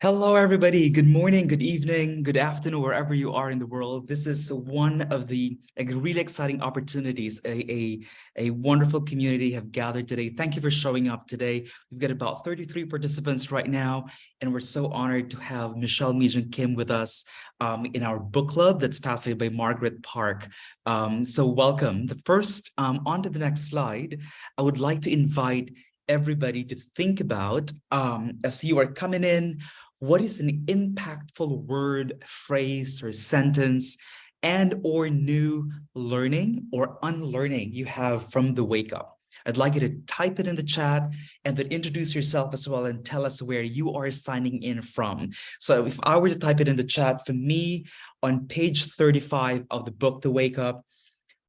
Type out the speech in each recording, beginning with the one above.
Hello, everybody. Good morning, good evening, good afternoon, wherever you are in the world. This is one of the like, really exciting opportunities. A, a, a wonderful community have gathered today. Thank you for showing up today. We've got about 33 participants right now, and we're so honored to have Michelle Mijung Kim with us um, in our book club that's facilitated by Margaret Park. Um, so welcome. The first, um, on to the next slide, I would like to invite everybody to think about um, as you are coming in, what is an impactful word, phrase, or sentence and or new learning or unlearning you have from the wake up? I'd like you to type it in the chat and then introduce yourself as well and tell us where you are signing in from. So if I were to type it in the chat, for me, on page 35 of the book, The Wake Up,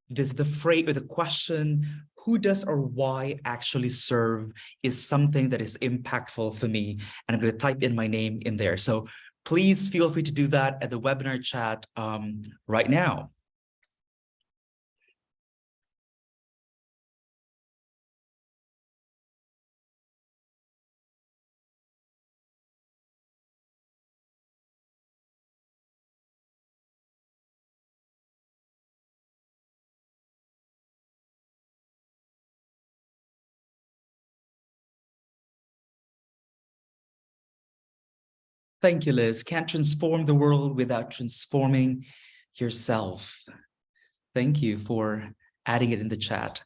the, the phrase or the question, who does or why actually serve is something that is impactful for me. And I'm going to type in my name in there. So please feel free to do that at the webinar chat um, right now. Thank you, Liz. Can't transform the world without transforming yourself. Thank you for adding it in the chat.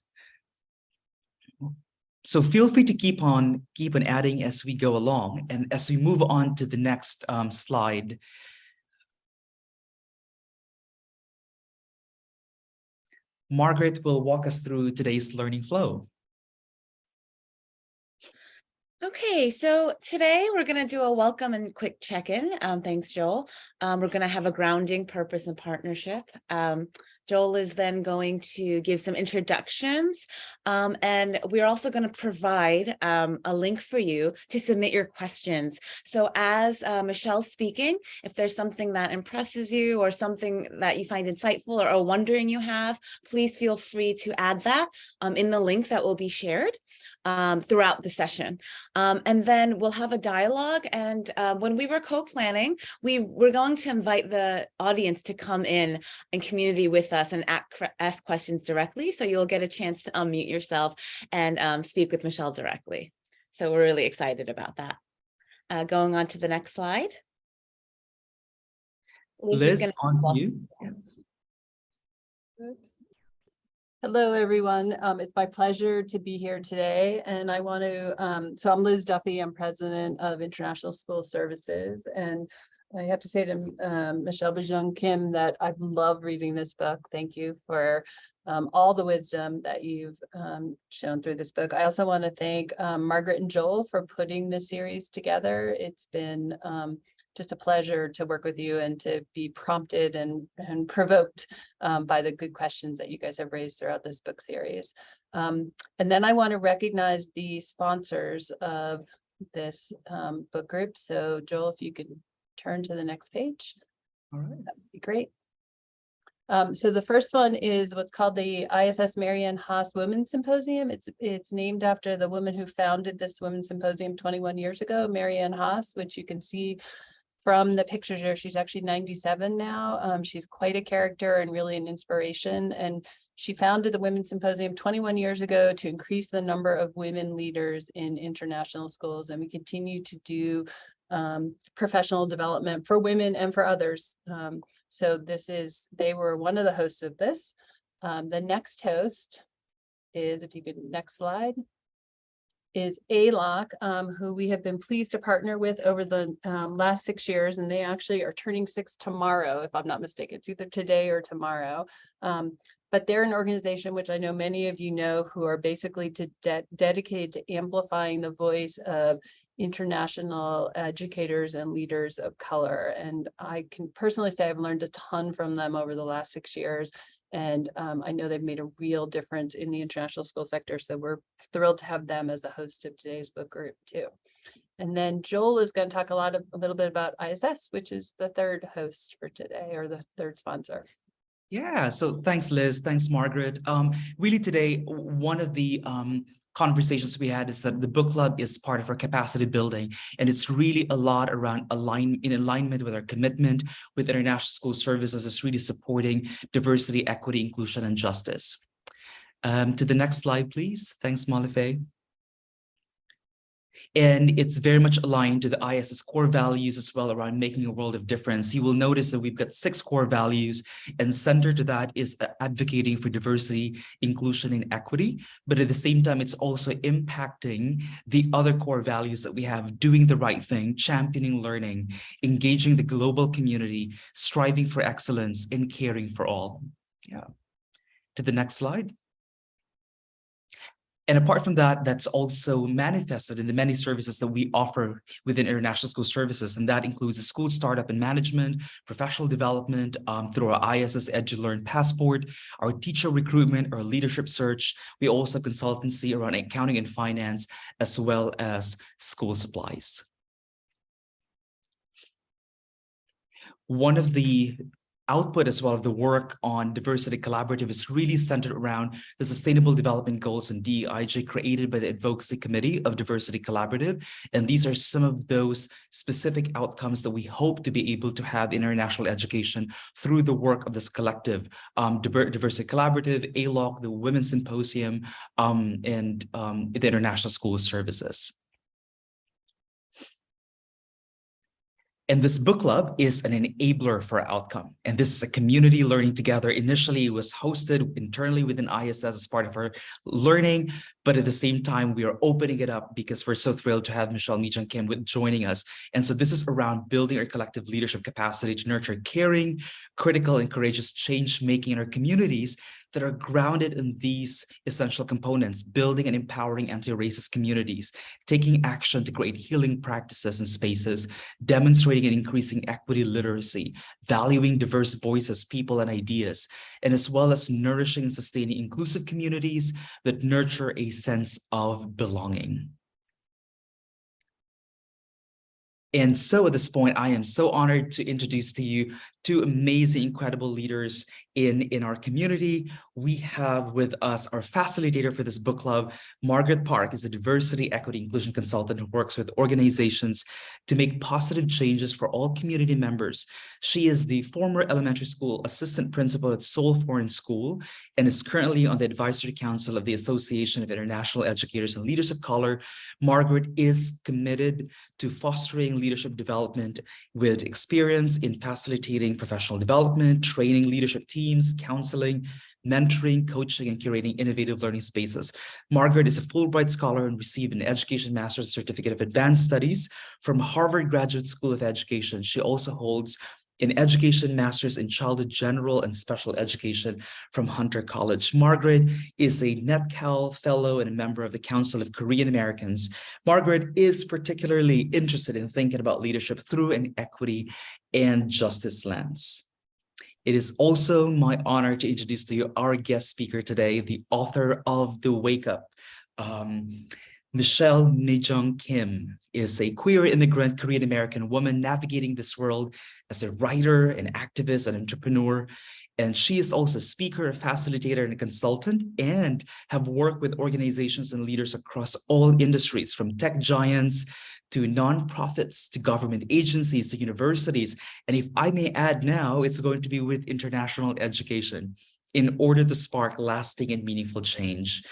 So feel free to keep on keep on adding as we go along. And as we move on to the next um, slide, Margaret will walk us through today's learning flow. Okay, so today we're going to do a welcome and quick check-in. Um, thanks, Joel. Um, we're going to have a grounding purpose and partnership. Um, Joel is then going to give some introductions um, and we're also going to provide um, a link for you to submit your questions. So as uh, Michelle's speaking, if there's something that impresses you or something that you find insightful or a wondering you have, please feel free to add that um, in the link that will be shared um, throughout the session. Um, and then we'll have a dialogue. And uh, when we were co-planning, we were going to invite the audience to come in and community with us and ask questions directly. So you'll get a chance to unmute yourself and um, speak with Michelle directly. So we're really excited about that. Uh, going on to the next slide. Liz, on you. Hello, everyone. Um, it's my pleasure to be here today. And I want to, um, so I'm Liz Duffy. I'm president of International School Services. And I have to say to um, Michelle Mijung Kim that I've loved reading this book. Thank you for um, all the wisdom that you've um, shown through this book. I also want to thank um, Margaret and Joel for putting this series together. It's been just a pleasure to work with you and to be prompted and, and provoked um, by the good questions that you guys have raised throughout this book series. Um, and then I want to recognize the sponsors of this um, book group. So Joel, if you could turn to the next page. All right. That would be great. Um, so the first one is what's called the ISS Marianne Haas Women's Symposium. It's it's named after the woman who founded this Women's Symposium 21 years ago, Marianne Haas, which you can see from the pictures here, she's actually 97 now. Um, she's quite a character and really an inspiration. And she founded the Women's Symposium 21 years ago to increase the number of women leaders in international schools. And we continue to do um, professional development for women and for others. Um, so this is, they were one of the hosts of this. Um, the next host is, if you could, next slide is ALOC, um, who we have been pleased to partner with over the um, last six years, and they actually are turning six tomorrow, if I'm not mistaken. It's either today or tomorrow. Um, but they're an organization which I know many of you know who are basically to de dedicated to amplifying the voice of international educators and leaders of color. And I can personally say I've learned a ton from them over the last six years. And um, I know they've made a real difference in the international school sector. So we're thrilled to have them as a host of today's book group too. And then Joel is going to talk a lot of a little bit about ISS, which is the third host for today or the third sponsor. Yeah, so thanks, Liz. Thanks, Margaret. Um, really today, one of the um, conversations we had is that the book club is part of our capacity building, and it's really a lot around align in alignment with our commitment with international school services. It's really supporting diversity, equity, inclusion, and justice. Um, to the next slide, please. Thanks, Malife. And it's very much aligned to the ISS core values as well around making a world of difference. You will notice that we've got six core values and center to that is uh, advocating for diversity, inclusion, and equity. But at the same time, it's also impacting the other core values that we have, doing the right thing, championing learning, engaging the global community, striving for excellence, and caring for all. Yeah. To the next slide. And apart from that, that's also manifested in the many services that we offer within International School Services. And that includes school startup and management, professional development um, through our ISS EduLearn Passport, our teacher recruitment, our leadership search. We also consultancy around accounting and finance, as well as school supplies. One of the output as well the work on diversity collaborative is really centered around the sustainable development goals and DEIJ created by the advocacy committee of diversity collaborative. And these are some of those specific outcomes that we hope to be able to have in international education through the work of this collective um, diversity collaborative ALOC the women's symposium um, and um, the international school services And this book club is an enabler for outcome. And this is a community learning together. Initially, it was hosted internally within ISS as part of our learning, but at the same time, we are opening it up because we're so thrilled to have Michelle Mijung Kim with joining us. And so this is around building our collective leadership capacity to nurture caring, critical and courageous change making in our communities that are grounded in these essential components, building and empowering anti-racist communities, taking action to create healing practices and spaces, demonstrating and increasing equity literacy, valuing diverse voices, people, and ideas, and as well as nourishing and sustaining inclusive communities that nurture a sense of belonging. And so at this point, I am so honored to introduce to you two amazing, incredible leaders in, in our community. We have with us our facilitator for this book club, Margaret Park is a diversity, equity, inclusion consultant who works with organizations to make positive changes for all community members. She is the former elementary school assistant principal at Seoul Foreign School and is currently on the advisory council of the Association of International Educators and Leaders of Color. Margaret is committed to fostering leadership development with experience in facilitating professional development, training leadership teams, counseling, mentoring, coaching, and curating innovative learning spaces. Margaret is a Fulbright Scholar and received an Education Master's Certificate of Advanced Studies from Harvard Graduate School of Education. She also holds an Education Masters in Childhood General and Special Education from Hunter College. Margaret is a NetKAL Fellow and a member of the Council of Korean Americans. Margaret is particularly interested in thinking about leadership through an equity and justice lens. It is also my honor to introduce to you our guest speaker today, the author of The Wake Up. Um, Michelle Mijung Kim is a queer immigrant Korean American woman navigating this world as a writer, an activist, an entrepreneur. And she is also a speaker, a facilitator, and a consultant, and have worked with organizations and leaders across all industries, from tech giants to nonprofits, to government agencies, to universities. And if I may add now, it's going to be with international education in order to spark lasting and meaningful change.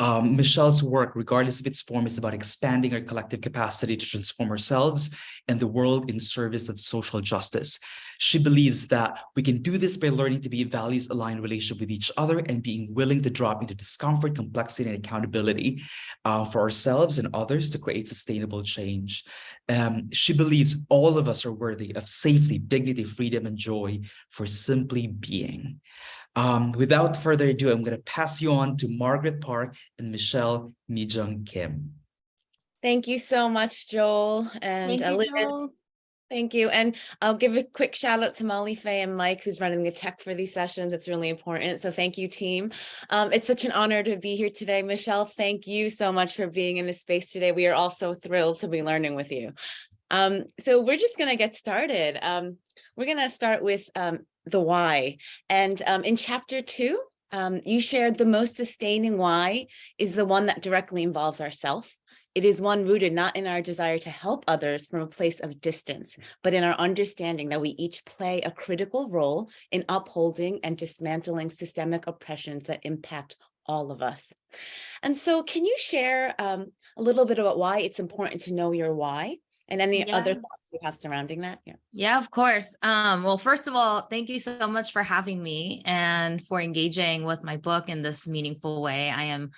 Um, Michelle's work, regardless of its form, is about expanding our collective capacity to transform ourselves and the world in service of social justice. She believes that we can do this by learning to be values-aligned relationship with each other and being willing to drop into discomfort, complexity, and accountability uh, for ourselves and others to create sustainable change. Um, she believes all of us are worthy of safety, dignity, freedom, and joy for simply being. Um, without further ado, I'm going to pass you on to Margaret Park and Michelle Mijung Kim. Thank you so much, Joel and Thank you, Joel. Thank you. And I'll give a quick shout out to Molly Faye and Mike, who's running the tech for these sessions. It's really important. So thank you, team. Um, it's such an honor to be here today. Michelle, thank you so much for being in this space today. We are all so thrilled to be learning with you. Um, so we're just going to get started. Um, we're going to start with um, the why. And um, in chapter two, um, you shared the most sustaining why is the one that directly involves ourself. It is one rooted not in our desire to help others from a place of distance, but in our understanding that we each play a critical role in upholding and dismantling systemic oppressions that impact all of us. And so can you share um, a little bit about why it's important to know your why and any other thoughts you have surrounding that? Yeah. Yeah, of course. Um, well, first of all, thank you so much for having me and for engaging with my book in this meaningful way. I am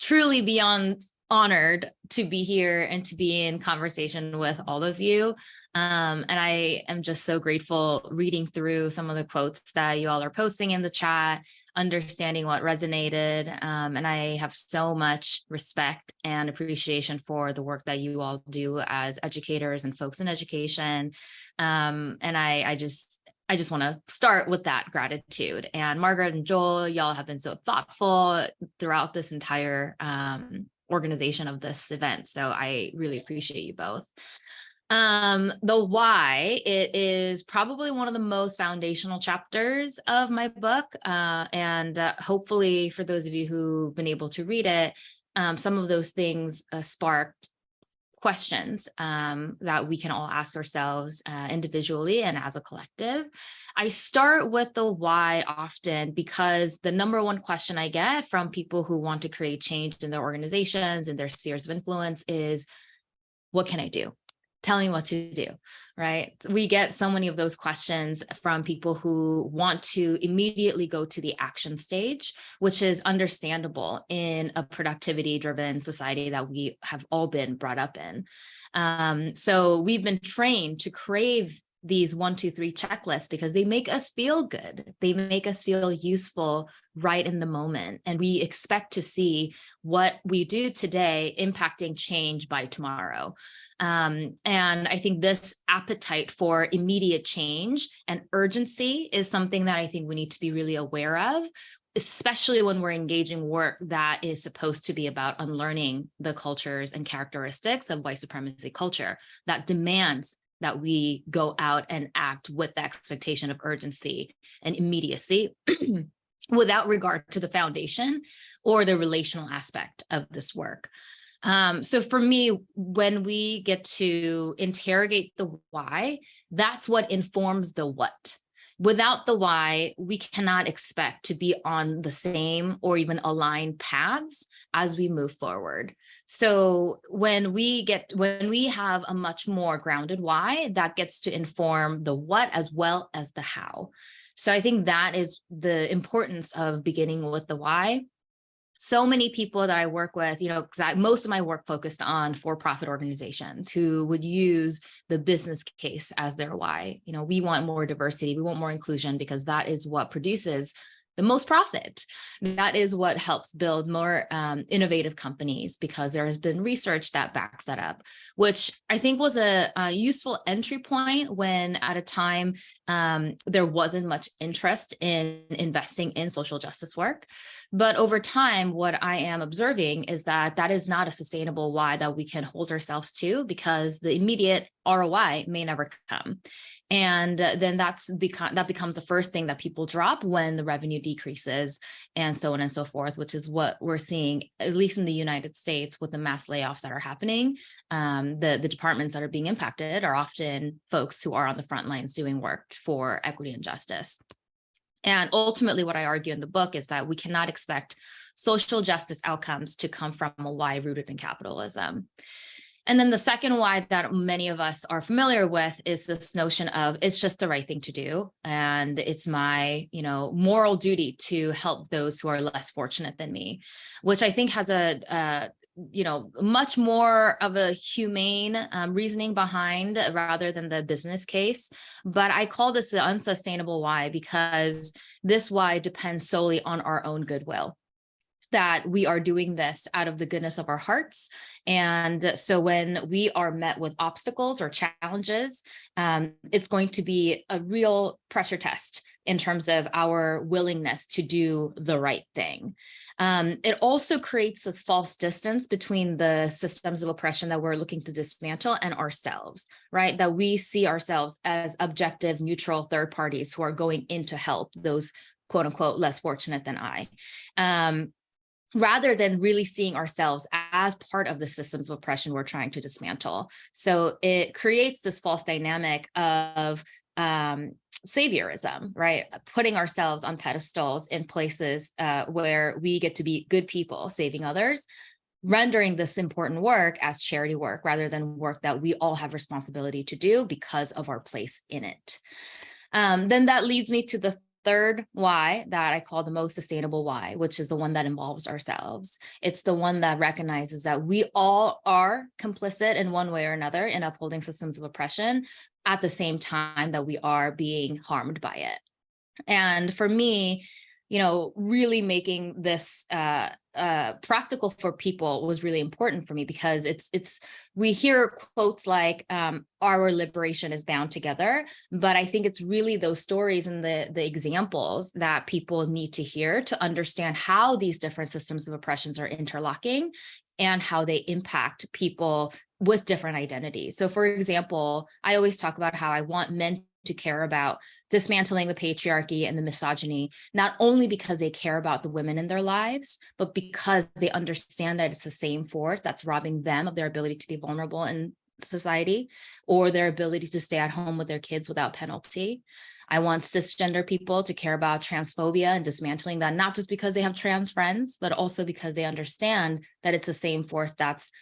truly beyond honored to be here and to be in conversation with all of you. Um, and I am just so grateful reading through some of the quotes that you all are posting in the chat, understanding what resonated. Um, and I have so much respect and appreciation for the work that you all do as educators and folks in education. Um, and I, I just, I just want to start with that gratitude. And Margaret and Joel, y'all have been so thoughtful throughout this entire um, organization of this event. So I really appreciate you both. Um, the why, it is probably one of the most foundational chapters of my book. Uh, and uh, hopefully for those of you who've been able to read it, um, some of those things uh, sparked questions um, that we can all ask ourselves uh, individually and as a collective. I start with the why often because the number one question I get from people who want to create change in their organizations and their spheres of influence is, what can I do? Tell me what to do, right? We get so many of those questions from people who want to immediately go to the action stage, which is understandable in a productivity driven society that we have all been brought up in. Um, so we've been trained to crave these one, two, three checklists because they make us feel good. They make us feel useful right in the moment. And we expect to see what we do today impacting change by tomorrow. Um, and I think this appetite for immediate change and urgency is something that I think we need to be really aware of especially when we're engaging work that is supposed to be about unlearning the cultures and characteristics of white supremacy culture that demands that we go out and act with the expectation of urgency and immediacy without regard to the foundation or the relational aspect of this work. Um, so for me, when we get to interrogate the why, that's what informs the what. Without the why, we cannot expect to be on the same or even aligned paths as we move forward. So when we get, when we have a much more grounded why, that gets to inform the what as well as the how. So I think that is the importance of beginning with the why so many people that I work with, you know, because most of my work focused on for-profit organizations who would use the business case as their why. You know, we want more diversity, we want more inclusion because that is what produces the most profit. That is what helps build more um, innovative companies because there has been research that backs that up, which I think was a, a useful entry point when at a time um, there wasn't much interest in investing in social justice work. But over time, what I am observing is that that is not a sustainable why that we can hold ourselves to because the immediate ROI may never come. And then that's become that becomes the first thing that people drop when the revenue decreases and so on and so forth, which is what we're seeing, at least in the United States with the mass layoffs that are happening. Um, the, the departments that are being impacted are often folks who are on the front lines doing work for equity and justice. And ultimately, what I argue in the book is that we cannot expect social justice outcomes to come from a why rooted in capitalism. And then the second why that many of us are familiar with is this notion of it's just the right thing to do. And it's my, you know, moral duty to help those who are less fortunate than me, which I think has a, uh, you know, much more of a humane um, reasoning behind rather than the business case. But I call this the unsustainable why because this why depends solely on our own goodwill that we are doing this out of the goodness of our hearts. And so when we are met with obstacles or challenges, um, it's going to be a real pressure test in terms of our willingness to do the right thing. Um, it also creates this false distance between the systems of oppression that we're looking to dismantle and ourselves, right? That we see ourselves as objective, neutral third parties who are going in to help those quote unquote less fortunate than I. Um, rather than really seeing ourselves as part of the systems of oppression we're trying to dismantle. So it creates this false dynamic of um, saviorism, right? Putting ourselves on pedestals in places uh, where we get to be good people, saving others, rendering this important work as charity work rather than work that we all have responsibility to do because of our place in it. Um, then that leads me to the third why that I call the most sustainable why, which is the one that involves ourselves. It's the one that recognizes that we all are complicit in one way or another in upholding systems of oppression at the same time that we are being harmed by it. And for me, you know, really making this uh, uh, practical for people was really important for me because it's it's we hear quotes like um, our liberation is bound together, but I think it's really those stories and the the examples that people need to hear to understand how these different systems of oppressions are interlocking and how they impact people with different identities. So for example, I always talk about how I want men to care about dismantling the patriarchy and the misogyny, not only because they care about the women in their lives, but because they understand that it's the same force that's robbing them of their ability to be vulnerable in society or their ability to stay at home with their kids without penalty. I want cisgender people to care about transphobia and dismantling that, not just because they have trans friends, but also because they understand that it's the same force that's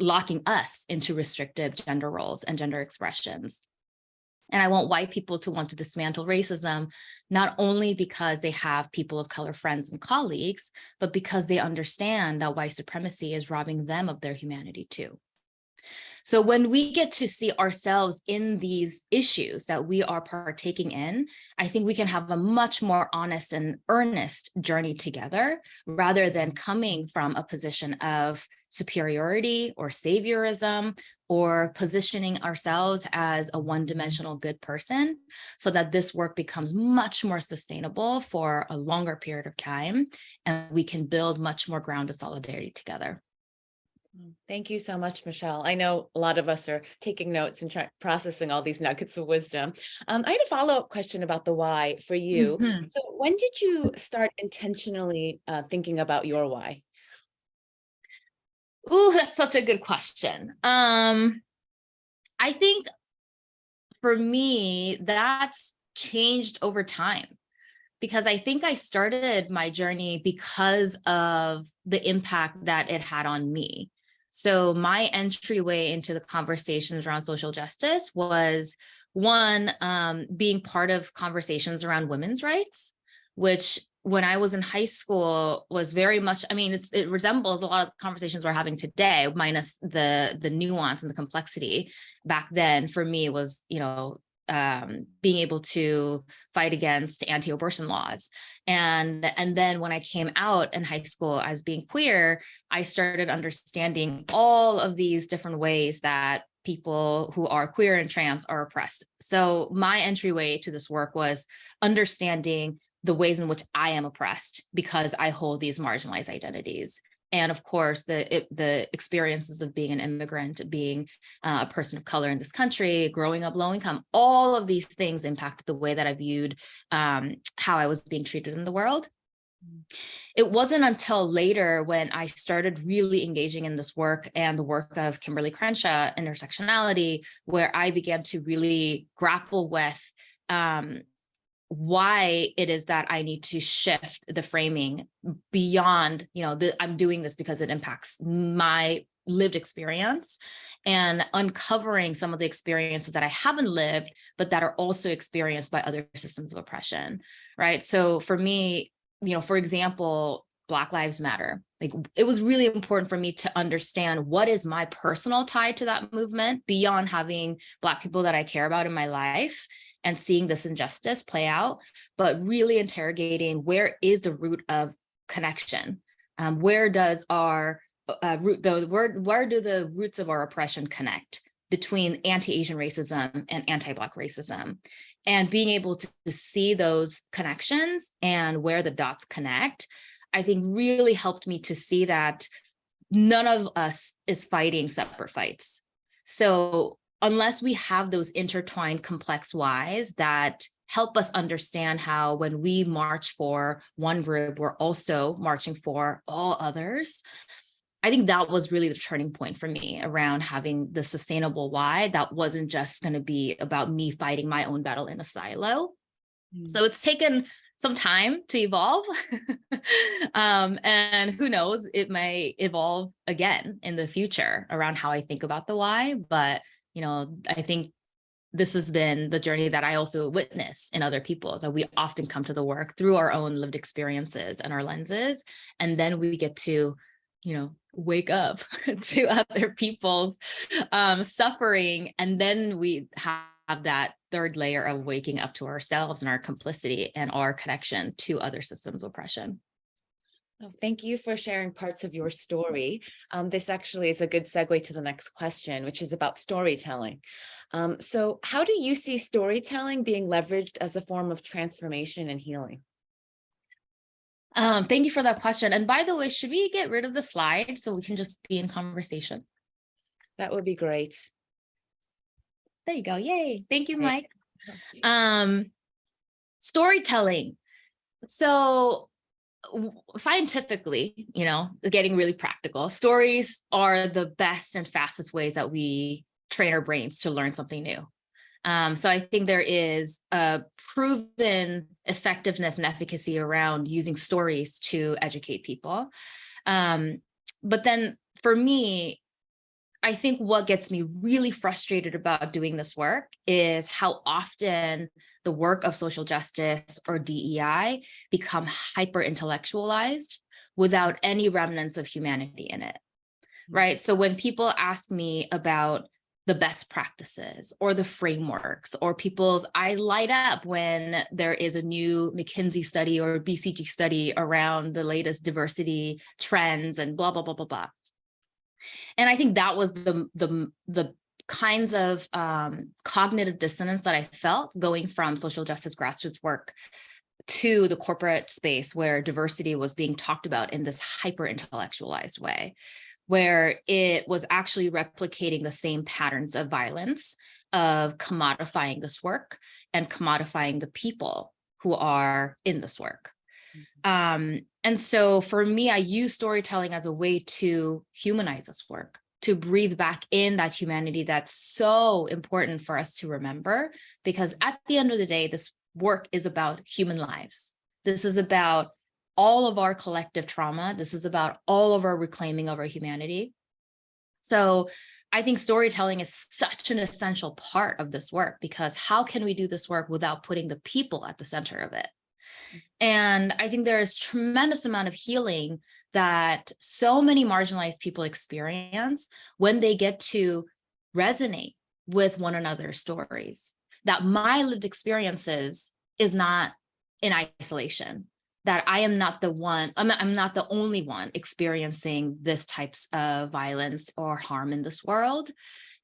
locking us into restrictive gender roles and gender expressions. And I want white people to want to dismantle racism, not only because they have people of color friends and colleagues, but because they understand that white supremacy is robbing them of their humanity too. So when we get to see ourselves in these issues that we are partaking in, I think we can have a much more honest and earnest journey together rather than coming from a position of superiority or saviorism or positioning ourselves as a one-dimensional good person so that this work becomes much more sustainable for a longer period of time and we can build much more ground of solidarity together. Thank you so much, Michelle. I know a lot of us are taking notes and processing all these nuggets of wisdom. Um, I had a follow-up question about the why for you. Mm -hmm. So when did you start intentionally uh, thinking about your why? Ooh, that's such a good question. Um, I think for me, that's changed over time because I think I started my journey because of the impact that it had on me. So my entryway into the conversations around social justice was one, um, being part of conversations around women's rights, which when I was in high school was very much, I mean, it resembles a lot of conversations we're having today, minus the, the nuance and the complexity. Back then, for me, was, you know, um, being able to fight against anti-abortion laws. And, and then when I came out in high school as being queer, I started understanding all of these different ways that people who are queer and trans are oppressed. So my entryway to this work was understanding the ways in which I am oppressed because I hold these marginalized identities. And of course, the it, the experiences of being an immigrant, being uh, a person of color in this country, growing up low income, all of these things impacted the way that I viewed um, how I was being treated in the world. It wasn't until later when I started really engaging in this work and the work of Kimberlé Crenshaw, intersectionality, where I began to really grapple with um, why it is that I need to shift the framing beyond, you know, the, I'm doing this because it impacts my lived experience and uncovering some of the experiences that I haven't lived, but that are also experienced by other systems of oppression, right? So for me, you know, for example, Black Lives Matter. Like it was really important for me to understand what is my personal tie to that movement beyond having Black people that I care about in my life and seeing this injustice play out, but really interrogating where is the root of connection? Um, where does our uh, root, the where, where do the roots of our oppression connect between anti-Asian racism and anti-Black racism? And being able to, to see those connections and where the dots connect I think really helped me to see that none of us is fighting separate fights. So unless we have those intertwined complex whys that help us understand how when we march for one group, we're also marching for all others. I think that was really the turning point for me around having the sustainable why that wasn't just going to be about me fighting my own battle in a silo. Mm. So it's taken some time to evolve. um, and who knows, it may evolve again in the future around how I think about the why. But, you know, I think this has been the journey that I also witness in other people that we often come to the work through our own lived experiences and our lenses. And then we get to, you know, wake up to other people's um, suffering. And then we have that third layer of waking up to ourselves and our complicity and our connection to other systems of oppression. Oh, Thank you for sharing parts of your story. Um, this actually is a good segue to the next question, which is about storytelling. Um, so how do you see storytelling being leveraged as a form of transformation and healing? Um, thank you for that question. And by the way, should we get rid of the slide so we can just be in conversation? That would be great. There you go. Yay. Thank you, Mike. Um, storytelling. So scientifically, you know, getting really practical, stories are the best and fastest ways that we train our brains to learn something new. Um, so I think there is a proven effectiveness and efficacy around using stories to educate people. Um, but then for me, I think what gets me really frustrated about doing this work is how often the work of social justice or DEI become hyper intellectualized without any remnants of humanity in it. Mm. Right. So when people ask me about the best practices or the frameworks or people's I light up when there is a new McKinsey study or BCG study around the latest diversity trends and blah blah blah blah blah and I think that was the the the kinds of um, cognitive dissonance that I felt going from social justice grassroots work to the corporate space where diversity was being talked about in this hyper intellectualized way, where it was actually replicating the same patterns of violence of commodifying this work and commodifying the people who are in this work. Um, and so for me, I use storytelling as a way to humanize this work, to breathe back in that humanity that's so important for us to remember, because at the end of the day, this work is about human lives. This is about all of our collective trauma. This is about all of our reclaiming of our humanity. So I think storytelling is such an essential part of this work because how can we do this work without putting the people at the center of it? And I think there is tremendous amount of healing that so many marginalized people experience when they get to resonate with one another's stories, that my lived experiences is not in isolation, that I am not the one, I'm, I'm not the only one experiencing this types of violence or harm in this world,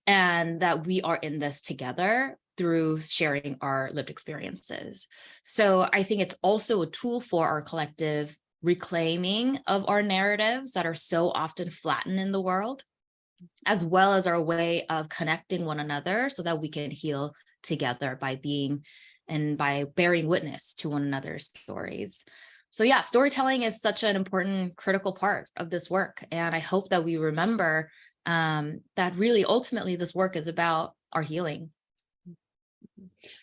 and that we are in this together through sharing our lived experiences. So I think it's also a tool for our collective reclaiming of our narratives that are so often flattened in the world, as well as our way of connecting one another so that we can heal together by being and by bearing witness to one another's stories. So yeah, storytelling is such an important critical part of this work. And I hope that we remember um, that really ultimately this work is about our healing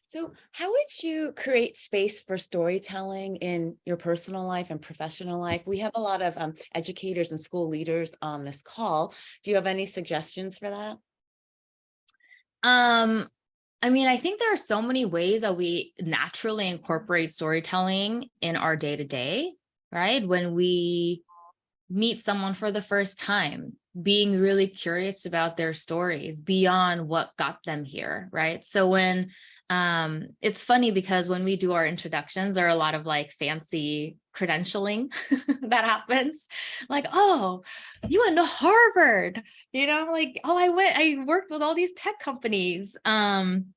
So how would you create space for storytelling in your personal life and professional life? We have a lot of um, educators and school leaders on this call. Do you have any suggestions for that? Um, I mean, I think there are so many ways that we naturally incorporate storytelling in our day to day, right? When we meet someone for the first time, being really curious about their stories beyond what got them here, right? So when um, it's funny because when we do our introductions, there are a lot of like fancy credentialing that happens. Like, oh, you went to Harvard, you know, like, oh, I went, I worked with all these tech companies. Um,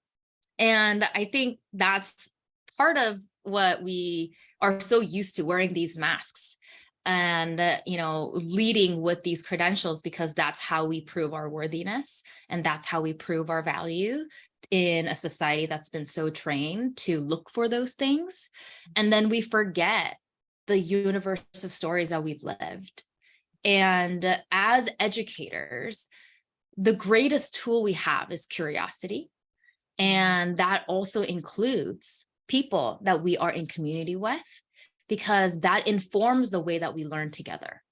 and I think that's part of what we are so used to wearing these masks and, uh, you know, leading with these credentials because that's how we prove our worthiness and that's how we prove our value in a society that's been so trained to look for those things. And then we forget the universe of stories that we've lived. And uh, as educators, the greatest tool we have is curiosity. And that also includes people that we are in community with, because that informs the way that we learn together.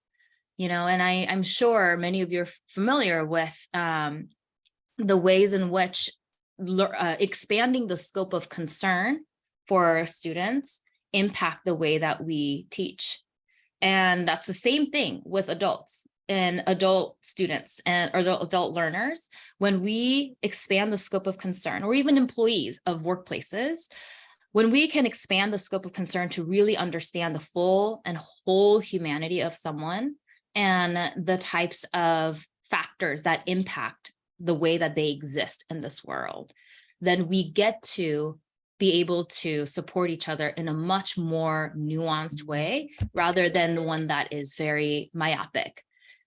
You know, and I, I'm sure many of you are familiar with um, the ways in which uh, expanding the scope of concern for students impact the way that we teach. And that's the same thing with adults and adult students and or adult, adult learners. When we expand the scope of concern or even employees of workplaces, when we can expand the scope of concern to really understand the full and whole humanity of someone and the types of factors that impact the way that they exist in this world, then we get to be able to support each other in a much more nuanced way rather than the one that is very myopic.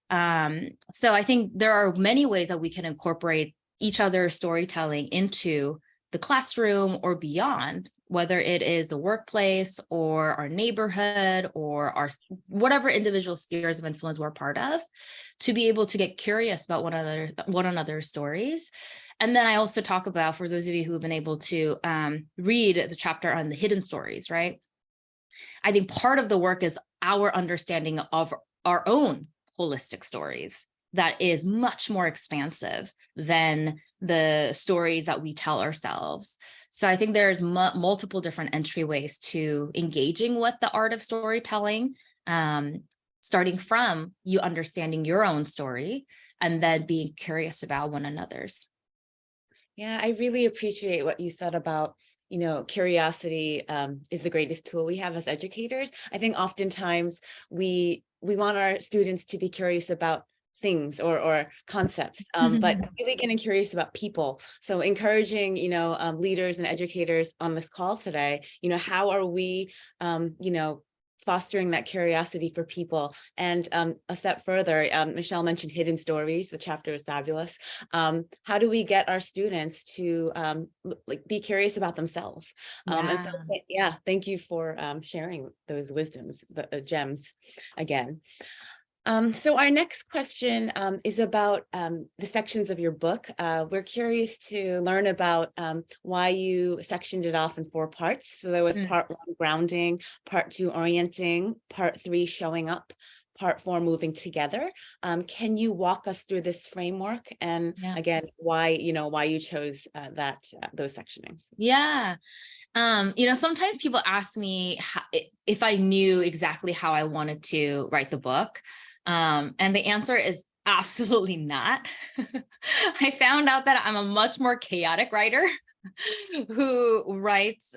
Um, so I think there are many ways that we can incorporate each other's storytelling into the classroom or beyond, whether it is the workplace or our neighborhood or our whatever individual spheres of influence we're part of, to be able to get curious about one another, one another's stories. And then I also talk about, for those of you who have been able to um, read the chapter on the hidden stories, right? I think part of the work is our understanding of our own holistic stories that is much more expansive than the stories that we tell ourselves. So I think there's multiple different entryways to engaging with the art of storytelling, um, starting from you understanding your own story and then being curious about one another's. Yeah, I really appreciate what you said about, you know, curiosity um, is the greatest tool we have as educators. I think oftentimes we we want our students to be curious about things or or concepts um, but really getting curious about people so encouraging you know um, leaders and educators on this call today you know how are we um, you know fostering that curiosity for people. And um, a step further, um, Michelle mentioned hidden stories. The chapter is fabulous. Um, how do we get our students to um, like be curious about themselves? Um, and so, yeah, thank you for um, sharing those wisdoms, the uh, gems again. Um, so our next question um, is about um, the sections of your book. Uh, we're curious to learn about um, why you sectioned it off in four parts. So there was mm. part one, grounding, part two, orienting, part three, showing up, part four, moving together. Um, can you walk us through this framework and yeah. again, why, you know, why you chose uh, that, uh, those sectionings? Yeah. Um, you know, sometimes people ask me how, if I knew exactly how I wanted to write the book. Um, and the answer is absolutely not. I found out that I'm a much more chaotic writer who writes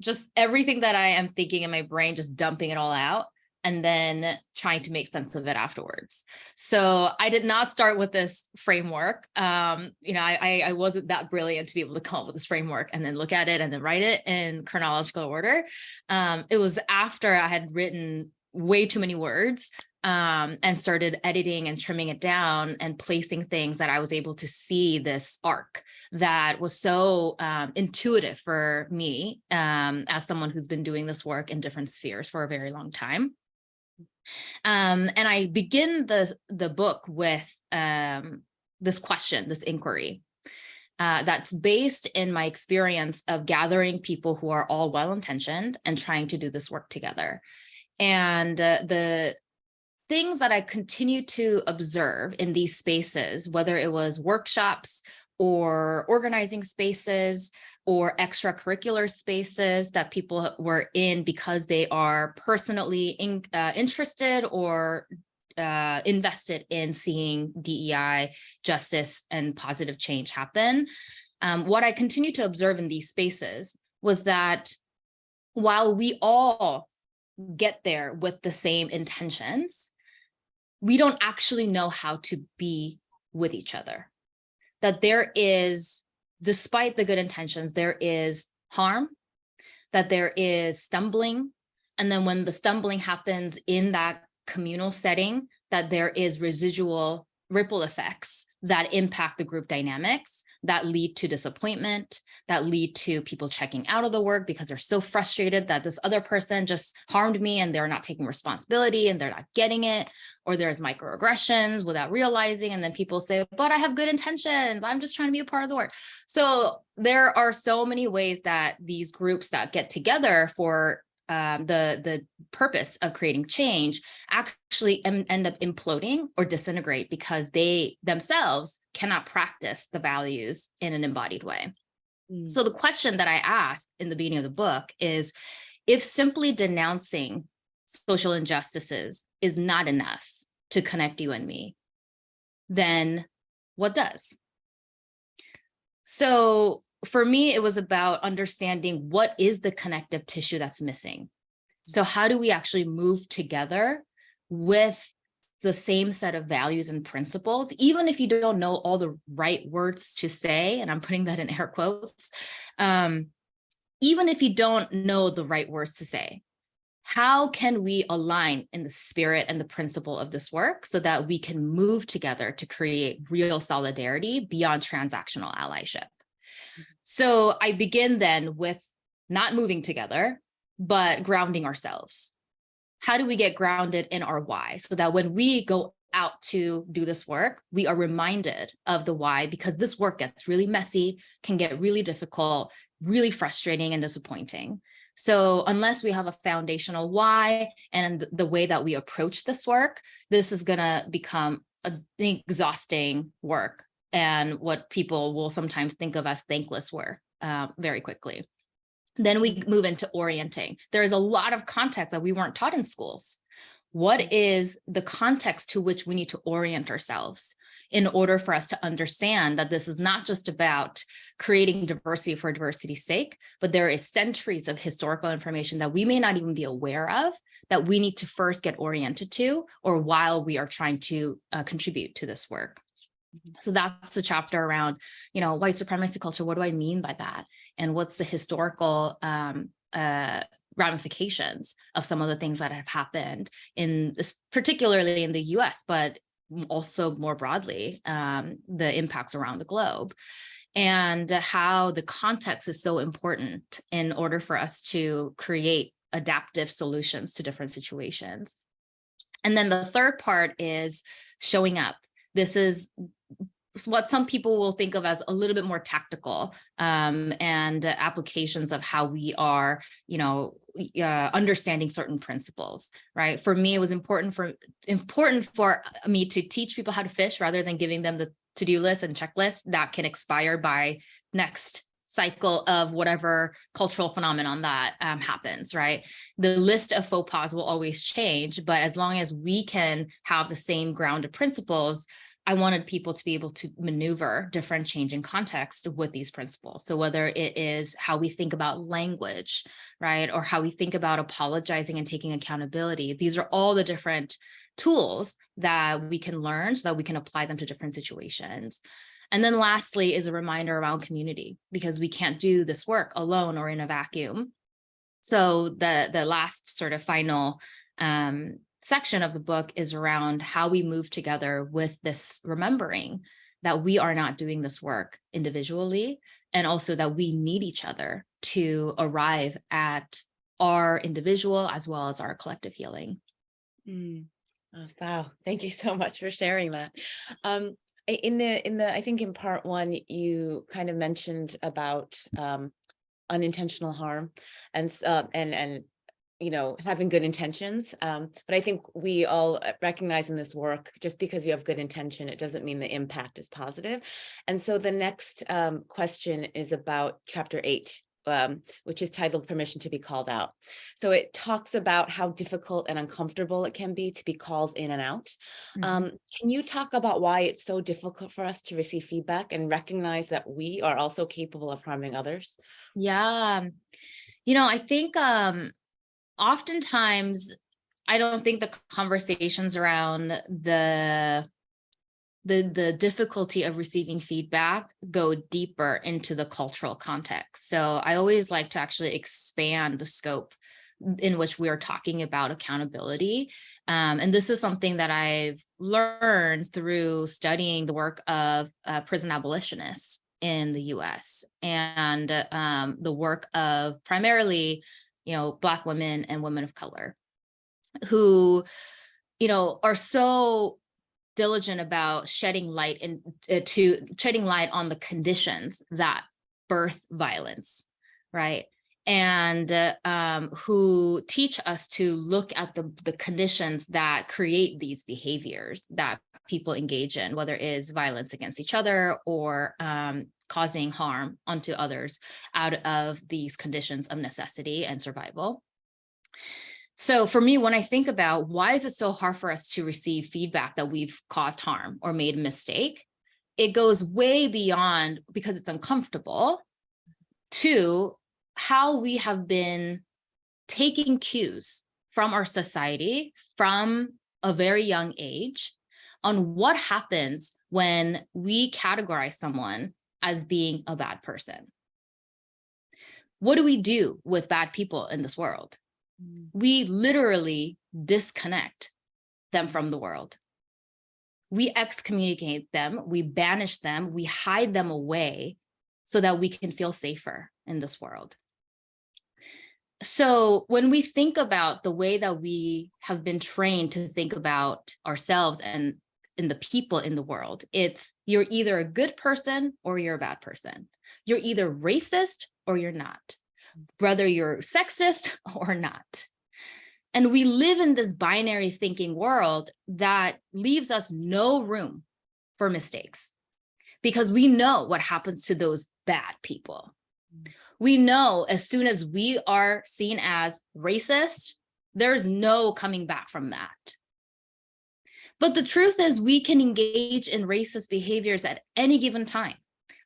just everything that I am thinking in my brain, just dumping it all out and then trying to make sense of it afterwards. So I did not start with this framework. Um, you know, I, I wasn't that brilliant to be able to come up with this framework and then look at it and then write it in chronological order. Um, it was after I had written way too many words um, and started editing and trimming it down and placing things that I was able to see this arc that was so um, intuitive for me um, as someone who's been doing this work in different spheres for a very long time. Um, and I begin the, the book with um, this question, this inquiry. Uh, that's based in my experience of gathering people who are all well-intentioned and trying to do this work together. And uh, the things that I continue to observe in these spaces, whether it was workshops or organizing spaces or extracurricular spaces that people were in because they are personally in, uh, interested or uh, invested in seeing DEI, justice, and positive change happen. Um, what I continue to observe in these spaces was that while we all get there with the same intentions, we don't actually know how to be with each other. That there is, despite the good intentions, there is harm, that there is stumbling. And then when the stumbling happens in that communal setting, that there is residual ripple effects that impact the group dynamics that lead to disappointment, that lead to people checking out of the work because they're so frustrated that this other person just harmed me and they're not taking responsibility and they're not getting it, or there's microaggressions without realizing. And then people say, but I have good intentions. I'm just trying to be a part of the work. So there are so many ways that these groups that get together for um, the the purpose of creating change actually em- end up imploding or disintegrate because they themselves cannot practice the values in an embodied way. Mm. So the question that I asked in the beginning of the book is, if simply denouncing social injustices is not enough to connect you and me, then what does? So for me, it was about understanding what is the connective tissue that's missing. So how do we actually move together with the same set of values and principles, even if you don't know all the right words to say, and I'm putting that in air quotes, um, even if you don't know the right words to say, how can we align in the spirit and the principle of this work so that we can move together to create real solidarity beyond transactional allyship? So I begin then with not moving together, but grounding ourselves. How do we get grounded in our why so that when we go out to do this work, we are reminded of the why because this work gets really messy, can get really difficult, really frustrating and disappointing. So unless we have a foundational why and the way that we approach this work, this is going to become an exhausting work and what people will sometimes think of as thankless work uh, very quickly. Then we move into orienting. There is a lot of context that we weren't taught in schools. What is the context to which we need to orient ourselves in order for us to understand that this is not just about creating diversity for diversity's sake, but there is centuries of historical information that we may not even be aware of that we need to first get oriented to or while we are trying to uh, contribute to this work. So that's the chapter around, you know, white supremacy culture. What do I mean by that? And what's the historical um, uh, ramifications of some of the things that have happened in this, particularly in the US, but also more broadly, um, the impacts around the globe and how the context is so important in order for us to create adaptive solutions to different situations. And then the third part is showing up. This is what some people will think of as a little bit more tactical um, and uh, applications of how we are, you know, uh, understanding certain principles, right? For me, it was important for important for me to teach people how to fish rather than giving them the to-do list and checklist that can expire by next cycle of whatever cultural phenomenon that um, happens, right? The list of faux pas will always change, but as long as we can have the same grounded principles, I wanted people to be able to maneuver different changing context with these principles. So whether it is how we think about language, right, or how we think about apologizing and taking accountability, these are all the different tools that we can learn so that we can apply them to different situations. And then lastly is a reminder around community, because we can't do this work alone or in a vacuum. So the, the last sort of final um, section of the book is around how we move together with this remembering that we are not doing this work individually and also that we need each other to arrive at our individual as well as our collective healing. Mm. Oh, wow. Thank you so much for sharing that. Um, in the, in the, I think in part one, you kind of mentioned about um, unintentional harm and, uh, and, and you know, having good intentions. Um, but I think we all uh, recognize in this work, just because you have good intention, it doesn't mean the impact is positive. And so the next um, question is about chapter eight, um, which is titled Permission to be Called Out. So it talks about how difficult and uncomfortable it can be to be called in and out. Mhm. Um, can you talk about why it's so difficult for us to receive feedback and recognize that we are also capable of harming others? Yeah. You know, I think um oftentimes I don't think the conversations around the the the difficulty of receiving feedback go deeper into the cultural context. So I always like to actually expand the scope in which we are talking about accountability. Um, and this is something that I've learned through studying the work of uh, prison abolitionists in the US and um, the work of primarily, you know, Black women and women of color who, you know, are so diligent about shedding light and uh, to shedding light on the conditions that birth violence, right? And uh, um, who teach us to look at the, the conditions that create these behaviors that people engage in, whether it is violence against each other or um, causing harm onto others out of these conditions of necessity and survival. So for me, when I think about why is it so hard for us to receive feedback that we've caused harm or made a mistake, it goes way beyond because it's uncomfortable to how we have been taking cues from our society from a very young age on what happens when we categorize someone as being a bad person. What do we do with bad people in this world? Mm. We literally disconnect them from the world. We excommunicate them, we banish them, we hide them away so that we can feel safer in this world. So when we think about the way that we have been trained to think about ourselves and in the people in the world, it's you're either a good person or you're a bad person. You're either racist or you're not, whether you're sexist or not. And we live in this binary thinking world that leaves us no room for mistakes because we know what happens to those bad people. Mm. We know as soon as we are seen as racist, there's no coming back from that. But the truth is we can engage in racist behaviors at any given time.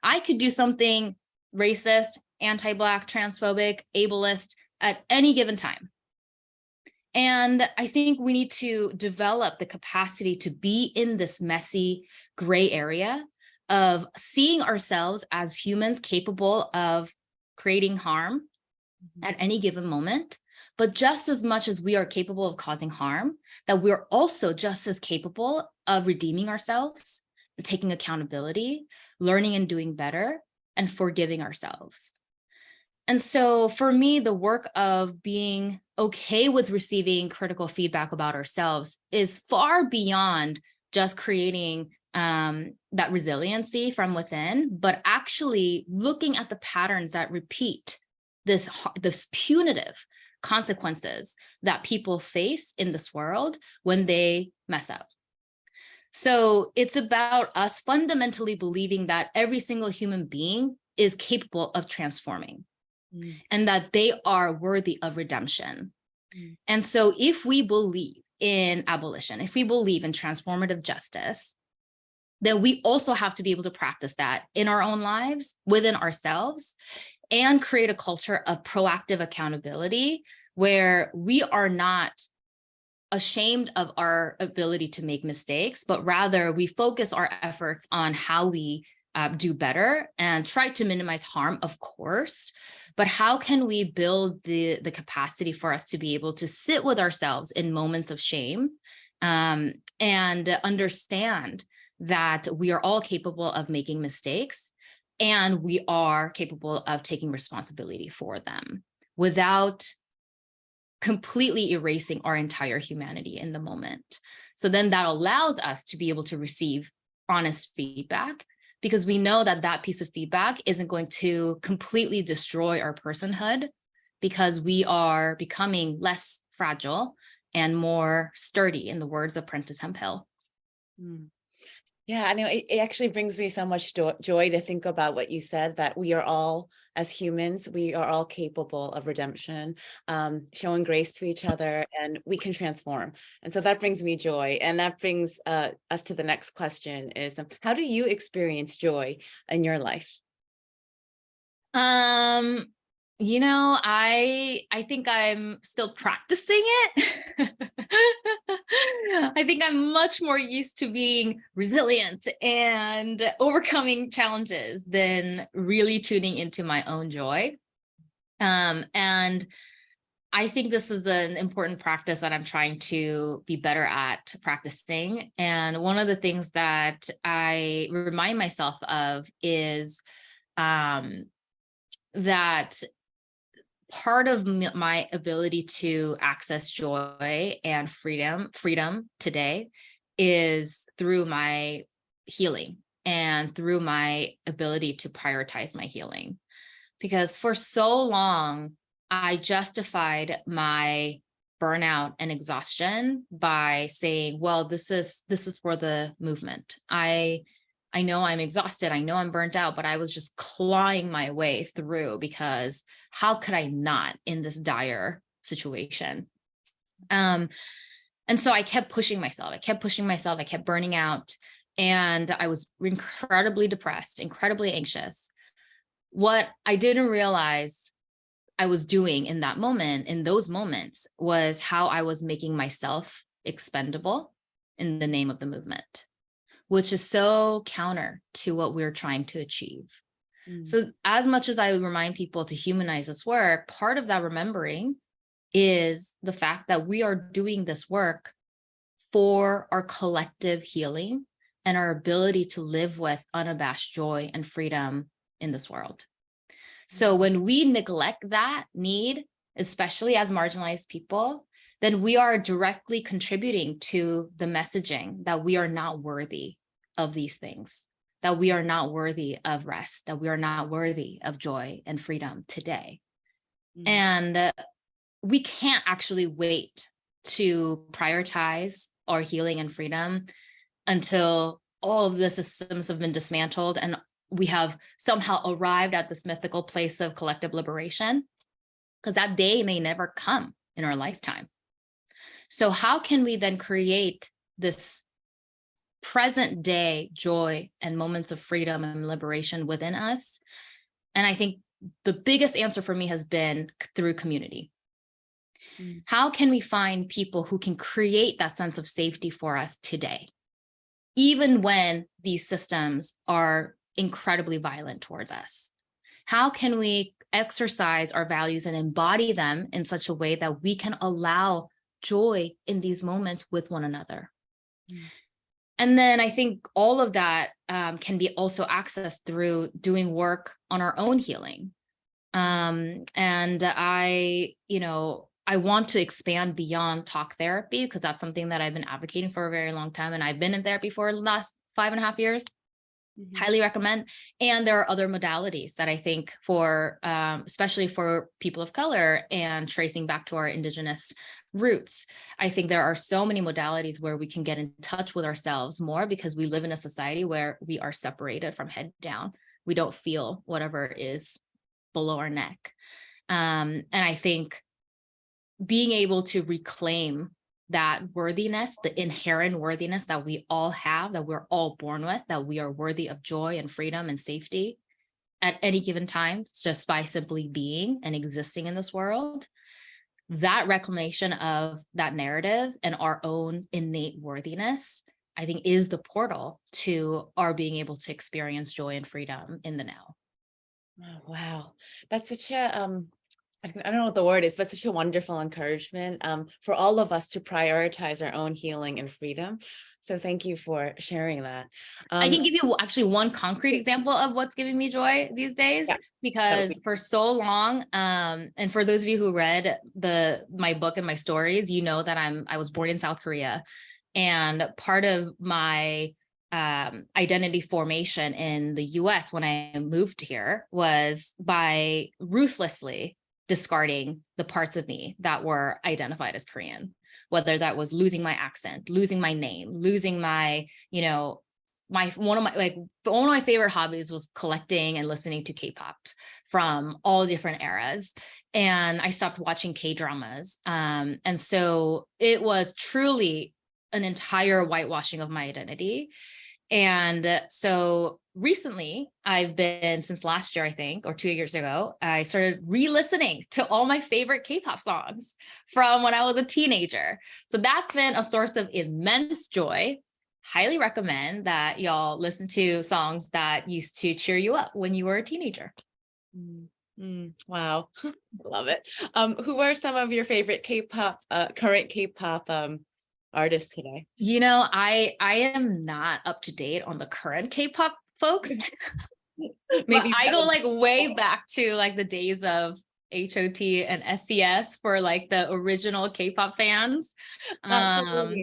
I could do something racist, anti-Black, transphobic, ableist at any given time. And I think we need to develop the capacity to be in this messy gray area of seeing ourselves as humans capable of creating harm mm-hmm. at any given moment, but just as much as we are capable of causing harm, that we're also just as capable of redeeming ourselves, taking accountability, learning and doing better, and forgiving ourselves. And so for me, the work of being okay with receiving critical feedback about ourselves is far beyond just creating um, that resiliency from within, but actually looking at the patterns that repeat this, this punitive consequences that people face in this world when they mess up. So it's about us fundamentally believing that every single human being is capable of transforming mm. and that they are worthy of redemption. Mm. And so if we believe in abolition, if we believe in transformative justice, then we also have to be able to practice that in our own lives, within ourselves, and create a culture of proactive accountability where we are not ashamed of our ability to make mistakes, but rather we focus our efforts on how we uh, do better and try to minimize harm, of course, but how can we build the, the capacity for us to be able to sit with ourselves in moments of shame um, and understand that we are all capable of making mistakes and we are capable of taking responsibility for them without completely erasing our entire humanity in the moment. So then that allows us to be able to receive honest feedback because we know that that piece of feedback isn't going to completely destroy our personhood because we are becoming less fragile and more sturdy in the words of Prentis Hemphill. Mm. Yeah, I know it, it actually brings me so much joy to think about what you said, that we are all, as humans, we are all capable of redemption, um, showing grace to each other, and we can transform. And so that brings me joy. And that brings uh, us to the next question is, um, how do you experience joy in your life? Um, you know, I I think I'm still practicing it. I think I'm much more used to being resilient and overcoming challenges than really tuning into my own joy. Um, and I think this is an important practice that I'm trying to be better at practicing. And one of the things that I remind myself of is um, that part of my ability to access joy and freedom, freedom today is through my healing and through my ability to prioritize my healing. Because for so long, I justified my burnout and exhaustion by saying, well, this is this is for the movement. I I know I'm exhausted. I know I'm burnt out, but I was just clawing my way through because how could I not in this dire situation? Um, and so I kept pushing myself. I kept pushing myself. I kept burning out. And I was incredibly depressed, incredibly anxious. What I didn't realize I was doing in that moment, in those moments, was how I was making myself expendable in the name of the movement, which is so counter to what we're trying to achieve. Mm. So as much as I would remind people to humanize this work, part of that remembering is the fact that we are doing this work for our collective healing and our ability to live with unabashed joy and freedom in this world. So when we neglect that need, especially as marginalized people, then we are directly contributing to the messaging that we are not worthy of these things, that we are not worthy of rest, that we are not worthy of joy and freedom today. Mm. And uh, we can't actually wait to prioritize our healing and freedom until all of the systems have been dismantled and we have somehow arrived at this mythical place of collective liberation, because that day may never come in our lifetime. So how can we then create this present day joy and moments of freedom and liberation within us? And I think the biggest answer for me has been through community. Mm. How can we find people who can create that sense of safety for us today? Even when these systems are incredibly violent towards us? How can we exercise our values and embody them in such a way that we can allow joy in these moments with one another? Mm. And then I think all of that um, can be also accessed through doing work on our own healing. Um, and I, you know, I want to expand beyond talk therapy because that's something that I've been advocating for a very long time. And I've been in therapy for the last five and a half years Mhm. highly recommend. And there are other modalities that I think for, um, especially for people of color and tracing back to our indigenous roots, I think there are so many modalities where we can get in touch with ourselves more because we live in a society where we are separated from head down. We don't feel whatever is below our neck. Um, and I think being able to reclaim that worthiness, the inherent worthiness that we all have, that we're all born with, that we are worthy of joy and freedom and safety at any given time, just by simply being and existing in this world. That reclamation of that narrative and our own innate worthiness, I think is the portal to our being able to experience joy and freedom in the now. Oh, wow, that's such a um, I don't know what the word is, but such a wonderful encouragement um for all of us to prioritize our own healing and freedom. So thank you for sharing that. I Um, can give you actually one concrete example of what's giving me joy these days Yeah, because be- for so long um and for those of you who read the my book and my stories you know that I'm I was born in South Korea and part of my um identity formation in the US when I moved here was by ruthlessly discarding the parts of me that were identified as Korean whether that was losing my accent, losing my name, losing my, you know, my one of my like one of my favorite hobbies was collecting and listening to K-pop from all different eras. And I stopped watching K-dramas. Um, and so it was truly an entire whitewashing of my identity. And so recently I've been since last year, I think, or two years ago, I started re-listening to all my favorite K-pop songs from when I was a teenager. So that's been a source of immense joy. Highly recommend that y'all listen to songs that used to cheer you up when you were a teenager. mm, Mm, wow, love it. Um, who are some of your favorite K-pop, uh, current K-pop um artists today? You know, I I am not up to date on the current K-pop folks. Maybe I go like way back to like the days of HOT and SES for like the original K-pop fans. Um,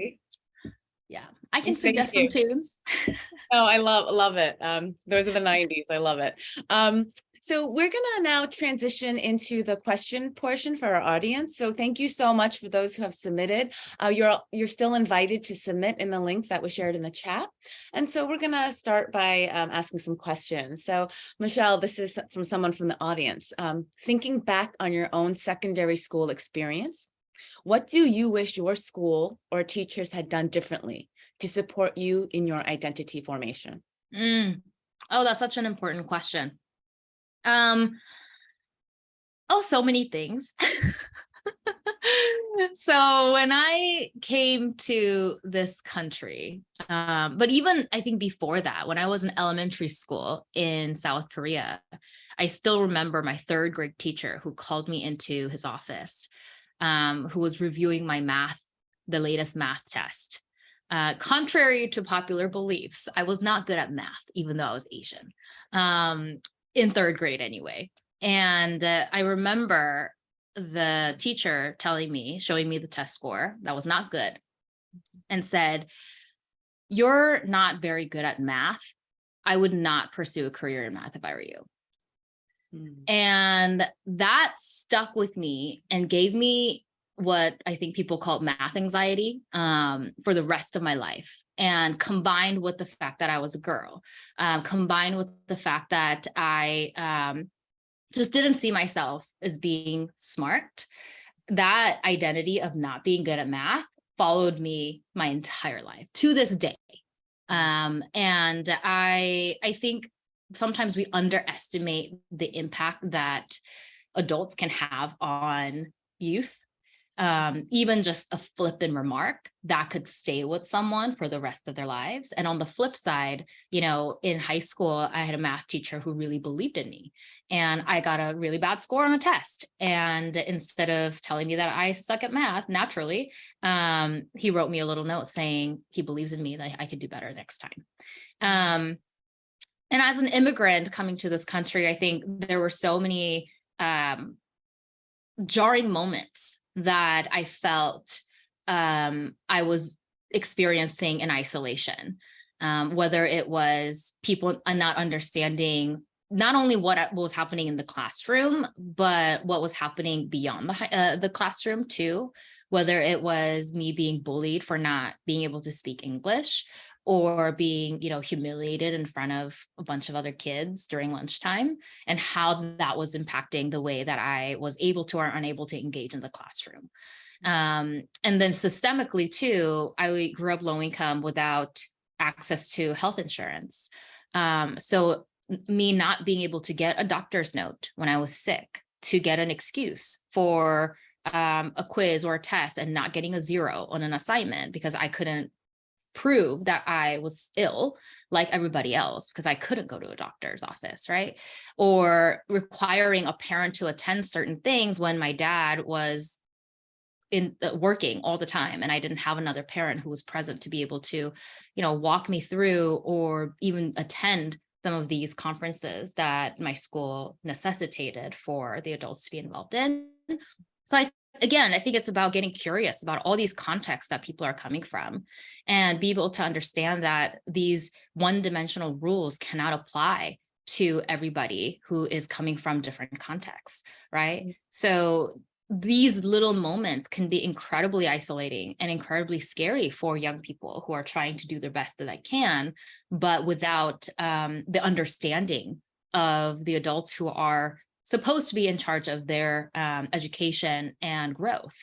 yeah, I can suggest some tunes. Oh, I love, love it. Um, those are the nineties. I love it. Um, so we're gonna now transition into the question portion for our audience. So thank you so much for those who have submitted. Uh, you're, you're still invited to submit in the link that was shared in the chat. And so we're gonna start by um, asking some questions. So Michelle, this is from someone from the audience. Um, thinking back on your own secondary school experience, what do you wish your school or teachers had done differently to support you in your identity formation? Mm. Oh, that's such an important question. Um, oh, so many things. so when I came to this country, um, but even I think before that, when I was in elementary school in South Korea, I still remember my third grade teacher who called me into his office, um, who was reviewing my math, the latest math test. Uh, contrary to popular beliefs, I was not good at math, even though I was Asian, um, in third grade anyway. And uh, I remember the teacher telling me, showing me the test score that was not good, and said, You're not very good at math. I would not pursue a career in math if I were you. And that stuck with me and gave me what I think people call math anxiety um, for the rest of my life. And combined with the fact that I was a girl, um, combined with the fact that I um, just didn't see myself as being smart, that identity of not being good at math followed me my entire life to this day. Um, and I, I think sometimes we underestimate the impact that adults can have on youth um, even just a flippant remark that could stay with someone for the rest of their lives. And on the flip side, you know, in high school, I had a math teacher who really believed in me and I got a really bad score on a test. And instead of telling me that I suck at math naturally, um, he wrote me a little note saying he believes in me that I could do better next time. Um, and as an immigrant coming to this country, I think there were so many um, jarring moments that I felt um, I was experiencing in isolation, um, whether it was people not understanding not only what uh, was happening in the classroom, but what was happening beyond the, uh, the classroom too, whether it was me being bullied for not being able to speak English or being, you know, humiliated in front of a bunch of other kids during lunchtime and how that was impacting the way that I was able to or unable to engage in the classroom. Um, and then systemically too, I grew up low income without access to health insurance. Um, so me not being able to get a doctor's note when I was sick to get an excuse for um, a quiz or a test and not getting a zero on an assignment because I couldn't prove that I was ill like everybody else because I couldn't go to a doctor's office, right? Or requiring a parent to attend certain things when my dad was in uh, working all the time and I didn't have another parent who was present to be able to, you know, walk me through or even attend some of these conferences that my school necessitated for the adults to be involved in. So I again, I think it's about getting curious about all these contexts that people are coming from and be able to understand that these one-dimensional rules cannot apply to everybody who is coming from different contexts, right? So these little moments can be incredibly isolating and incredibly scary for young people who are trying to do their best that they can, but without um, the understanding of the adults who are supposed to be in charge of their um, education and growth.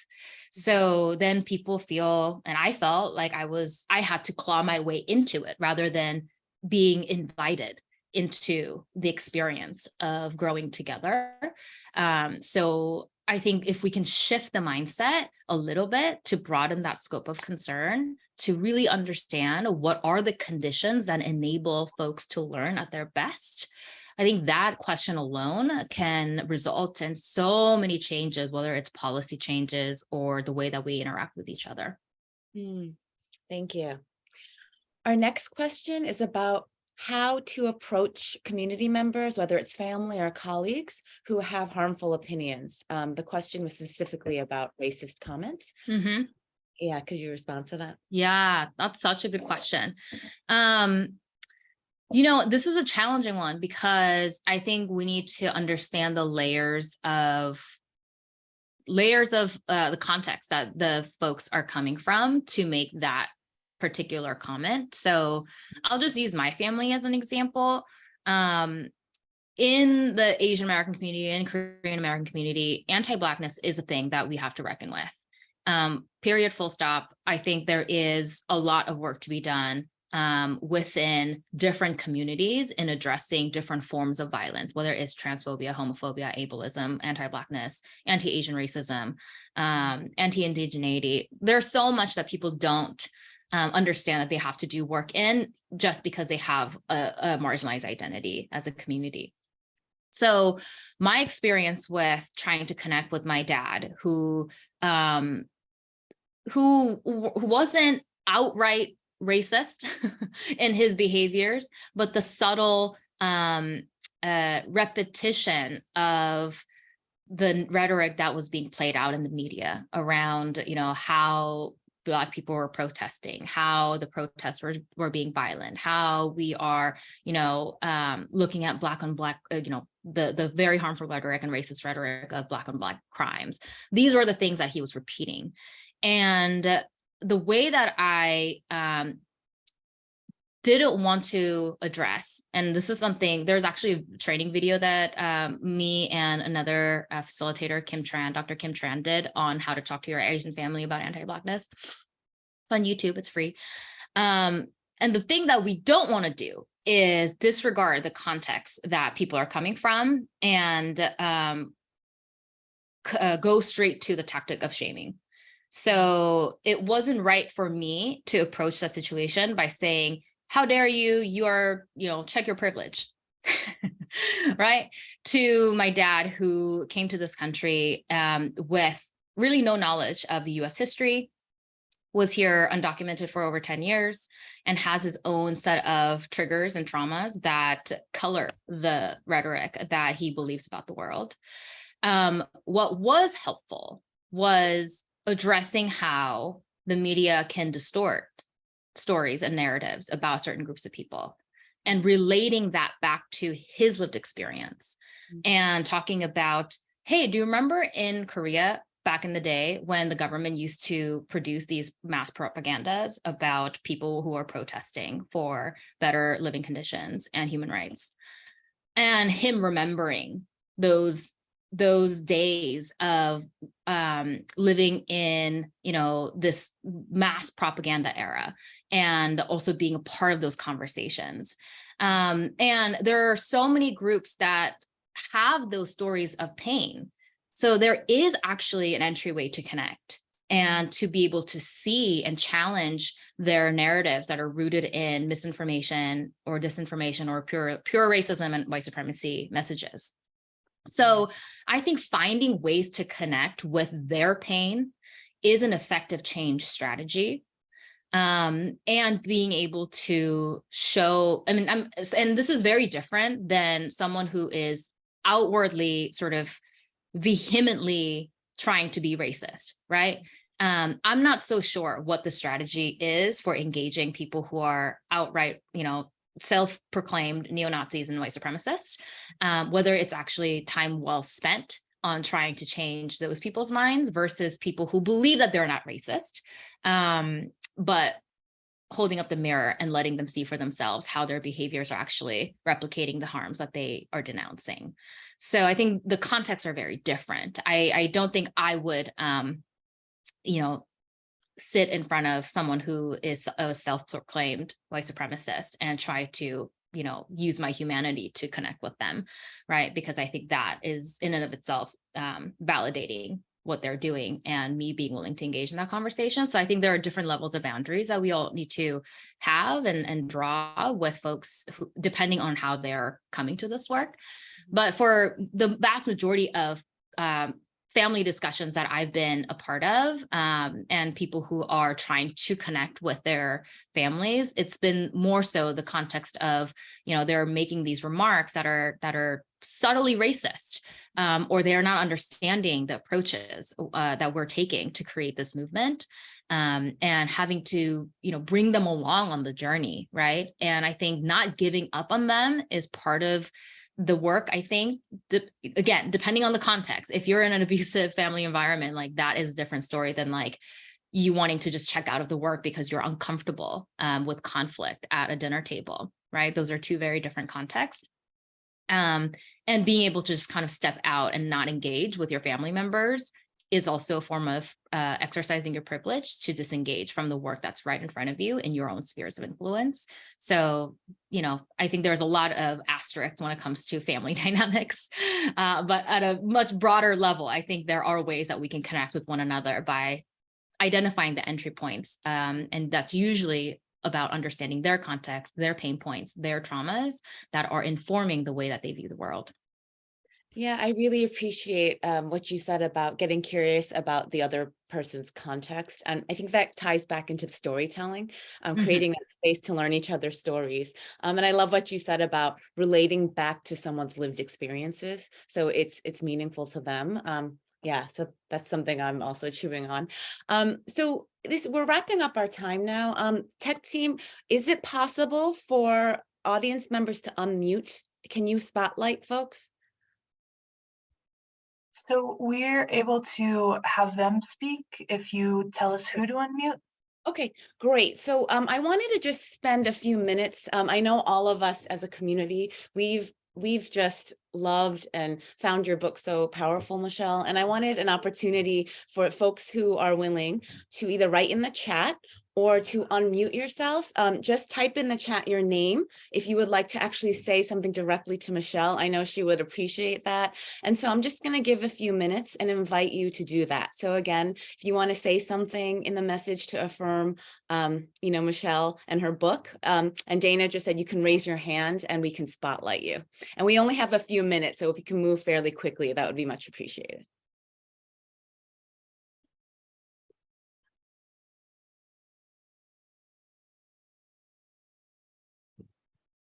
So then people feel, and I felt like I was, I had to claw my way into it rather than being invited into the experience of growing together. Um, so I think if we can shift the mindset a little bit to broaden that scope of concern, to really understand what are the conditions that enable folks to learn at their best, I think that question alone can result in so many changes, whether it's policy changes or the way that we interact with each other. Hmm, Thank you. Our next question is about how to approach community members, whether it's family or colleagues who have harmful opinions. Um, the question was specifically about racist comments. Mhm. Yeah, could you respond to that? Yeah, that's such a good question. Um, you know, this is a challenging one because I think we need to understand the layers of layers of uh, the context that the folks are coming from to make that particular comment. So I'll just use my family as an example. Um, in the Asian American community and Korean American community, anti-Blackness is a thing that we have to reckon with. Um, period, full stop. I think there is a lot of work to be done um, within different communities in addressing different forms of violence, whether it's transphobia, homophobia, ableism, anti-Blackness, anti-Asian racism, um, anti-indigeneity. There's so much that people don't um, understand that they have to do work in just because they have a, a marginalized identity as a community. So my experience with trying to connect with my dad, who um, who who wasn't outright racist in his behaviors, but the subtle um, uh, repetition of the rhetoric that was being played out in the media around, you know, how Black people were protesting, how the protests were, were being violent, how we are, you know, um, looking at Black on Black, uh, you know, the, the very harmful rhetoric and racist rhetoric of Black on Black crimes. These were the things that he was repeating. And the way that I um, didn't want to address, and this is something, there's actually a training video that um, me and another uh, facilitator, Kim Tran, Dr. Kim Tran did on how to talk to your Asian family about anti-Blackness. It's on YouTube, it's free. Um, and the thing that we don't want to do is disregard the context that people are coming from and um, uh, go straight to the tactic of shaming. So it wasn't right for me to approach that situation by saying, how dare you, you are, you know, check your privilege, right? To my dad who came to this country um, with really no knowledge of the US history, was here undocumented for over 10 years and has his own set of triggers and traumas that color the rhetoric that he believes about the world. Um, what was helpful was addressing how the media can distort stories and narratives about certain groups of people and relating that back to his lived experience Mhm. and talking about, hey, do you remember in Korea back in the day when the government used to produce these mass propagandas about people who are protesting for better living conditions and human rights? And him remembering those those days of um, living in, you know, this mass propaganda era and also being a part of those conversations. Um, and there are so many groups that have those stories of pain. So there is actually an entryway to connect and to be able to see and challenge their narratives that are rooted in misinformation or disinformation or pure pure racism and white supremacy messages. So I think finding ways to connect with their pain is an effective change strategy. Um, and being able to show, I mean, I'm, and this is very different than someone who is outwardly sort of vehemently trying to be racist, right? Um, I'm not so sure what the strategy is for engaging people who are outright, you know, self-proclaimed neo-Nazis and white supremacists, um, whether it's actually time well spent on trying to change those people's minds versus people who believe that they're not racist, um, but holding up the mirror and letting them see for themselves how their behaviors are actually replicating the harms that they are denouncing. So I think the contexts are very different. I, I don't think I would, um, you know, sit in front of someone who is a self-proclaimed white supremacist and try to you know use my humanity to connect with them right because i think that is in and of itself um, validating what they're doing and me being willing to engage in that conversation. So I think there are different levels of boundaries that we all need to have and, and draw with folks who, depending on how they're coming to this work. But for the vast majority of um, family discussions that I've been a part of um, and people who are trying to connect with their families, it's been more so the context of, you know, they're making these remarks that are that are subtly racist um, or they are not understanding the approaches uh, that we're taking to create this movement um, and having to, you know, bring them along on the journey, right? And I think not giving up on them is part of the work, I think, de again, depending on the context, if you're in an abusive family environment, like that is a different story than like you wanting to just check out of the work because you're uncomfortable um, with conflict at a dinner table, right? Those are two very different contexts. Um, and being able to just kind of step out and not engage with your family members is also a form of uh, exercising your privilege to disengage from the work that's right in front of you in your own spheres of influence. So, you know, I think there's a lot of asterisks when it comes to family dynamics, uh, but at a much broader level, I think there are ways that we can connect with one another by identifying the entry points. Um, and that's usually about understanding their context, their pain points, their traumas that are informing the way that they view the world. Yeah, I really appreciate um, what you said about getting curious about the other person's context. And I think that ties back into the storytelling, um, Mhm. creating that space to learn each other's stories. Um, and I love what you said about relating back to someone's lived experiences. So it's it's meaningful to them. Um, yeah, so that's something I'm also chewing on. Um, so this we're wrapping up our time now. Um, tech team, is it possible for audience members to unmute? Can you spotlight folks? So we're able to have them speak if you tell us who to unmute. Okay, great. So um, I wanted to just spend a few minutes. Um, I know all of us as a community, we've we've just loved and found your book so powerful, Michelle. And I wanted an opportunity for folks who are willing to either write in the chat or to unmute yourselves. Um, just type in the chat your name if you would like to actually say something directly to Michelle. I know she would appreciate that. And so I'm just going to give a few minutes and invite you to do that. So again, if you want to say something in the message to affirm, um, you know, Michelle and her book, um, and Dana just said you can raise your hand and we can spotlight you. And we only have a few minutes, so if you can move fairly quickly, that would be much appreciated.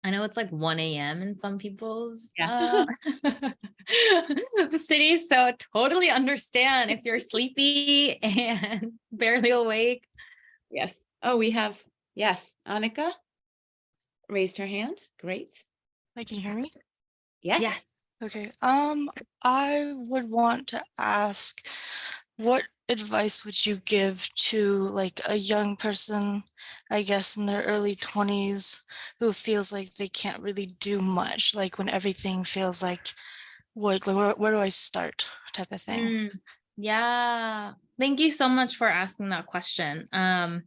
I know it's like 1 a.m. in some people's Yeah. uh, cities, so totally understand if you're sleepy and barely awake. Yes. Oh, we have, yes, Annika raised her hand. Great. Like, can you hear me? Yes. Yes. Okay. Um, I would want to ask, what advice would you give to like a young person, I guess in their early twenties, who feels like they can't really do much, like when everything feels like, what, like, where, where do I start type of thing? Mm, yeah. Thank you so much for asking that question. Um,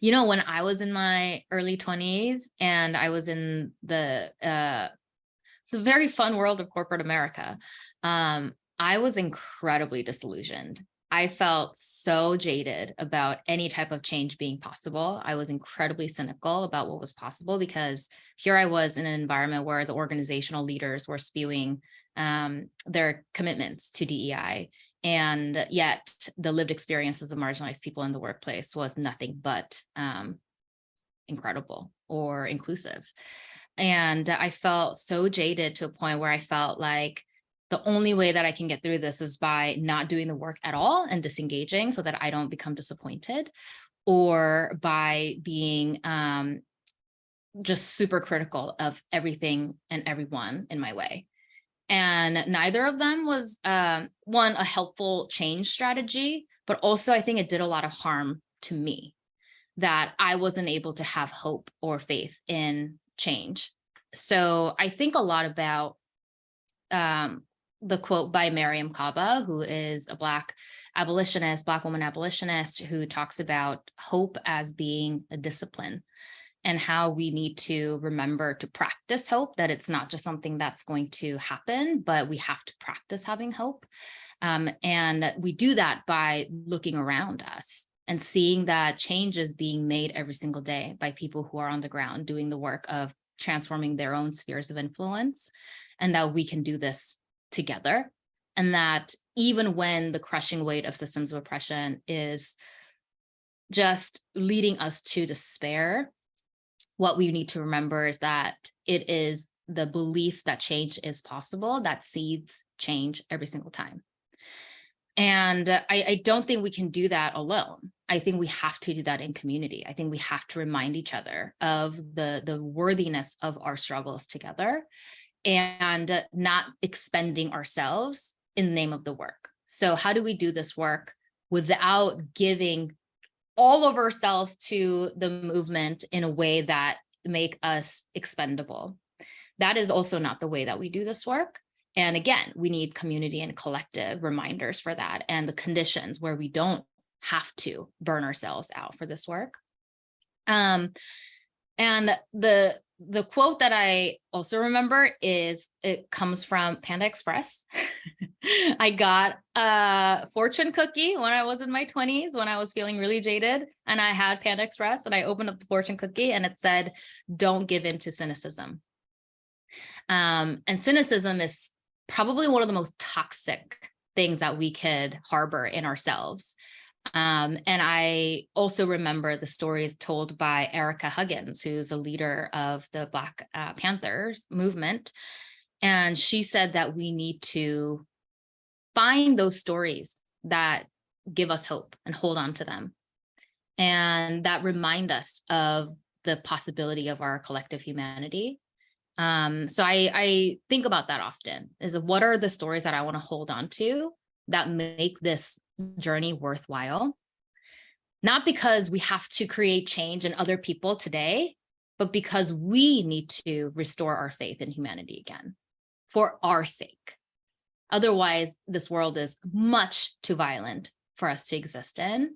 you know, when I was in my early 20s and I was in the uh the very fun world of corporate America, um, I was incredibly disillusioned. I felt so jaded about any type of change being possible. I was incredibly cynical about what was possible because here I was in an environment where the organizational leaders were spewing um, their commitments to DEI. And yet the lived experiences of marginalized people in the workplace was nothing but um, incredible or inclusive. And I felt so jaded to a point where I felt like the only way that I can get through this is by not doing the work at all and disengaging so that I don't become disappointed or by being um, just super critical of everything and everyone in my way. And neither of them was um, one, a helpful change strategy, but also I think it did a lot of harm to me that I wasn't able to have hope or faith in change. So I think a lot about um, the quote by Mariame Kaba, who is a Black abolitionist, Black woman abolitionist, who talks about hope as being a discipline and how we need to remember to practice hope, that it's not just something that's going to happen, but we have to practice having hope. Um, and we do that by looking around us and seeing that change is being made every single day by people who are on the ground doing the work of transforming their own spheres of influence and that we can do this together and that even when the crushing weight of systems of oppression is just leading us to despair, what we need to remember is that it is the belief that change is possible that seeds change every single time. And I, I don't think we can do that alone. I think we have to do that in community. I think we have to remind each other of the, the worthiness of our struggles together and not expending ourselves in the name of the work. So how do we do this work without giving all of ourselves to the movement in a way that make us expendable? That is also not the way that we do this work. And again, we need community and collective reminders for that and the conditions where we don't have to burn ourselves out for this work. Um, and the the quote that I also remember is it comes from Panda Express. I got a fortune cookie when I was in my 20s when I was feeling really jaded and I had Panda Express and I opened up the fortune cookie and it said, don't give in to cynicism. Um, and cynicism is probably one of the most toxic things that we could harbor in ourselves. Um, and I also remember the stories told by Ericka Huggins, who's a leader of the Black uh, Panthers movement. And she said that we need to find those stories that give us hope and hold on to them. And that remind us of the possibility of our collective humanity. Um, so I, I think about that often is what are the stories that I want to hold on to that make this journey worthwhile. Not because we have to create change in other people today, but because we need to restore our faith in humanity again for our sake. Otherwise, this world is much too violent for us to exist in.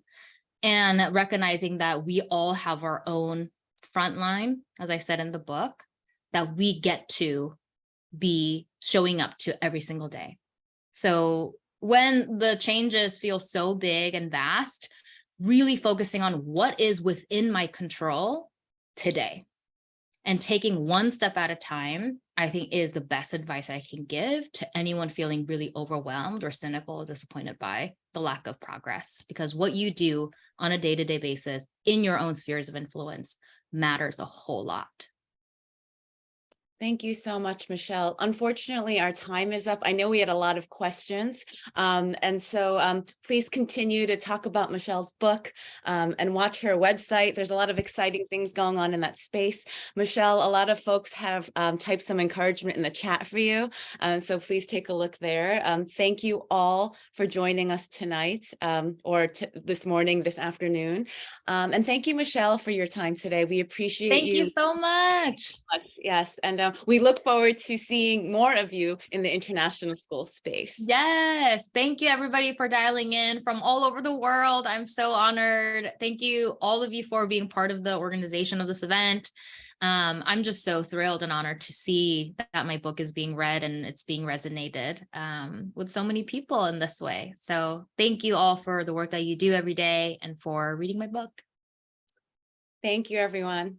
And recognizing that we all have our own front line, as I said in the book, that we get to be showing up to every single day. So when the changes feel so big and vast, really focusing on what is within my control today and taking one step at a time, I think is the best advice I can give to anyone feeling really overwhelmed or cynical or disappointed by the lack of progress. Because what you do on a day-to-day -day basis in your own spheres of influence matters a whole lot. Thank you so much, Michelle. Unfortunately, our time is up. I know we had a lot of questions. Um, and so um, please continue to talk about Michelle's book um, and watch her website. There's a lot of exciting things going on in that space. Michelle, a lot of folks have um, typed some encouragement in the chat for you. Um, so please take a look there. Um, thank you all for joining us tonight or this morning, this afternoon. and thank you, Michelle, for your time today. We appreciate it. Thank you. you so much. Yes, and uh, we look forward to seeing more of you in the international school space. Yes. Thank you everybody for dialing in from all over the world. I'm so honored. Thank you all of you for being part of the organization of this event. Um, I'm just so thrilled and honored to see that my book is being read and it's being resonated um, with so many people in this way. So thank you all for the work that you do every day and for reading my book. Thank you, everyone.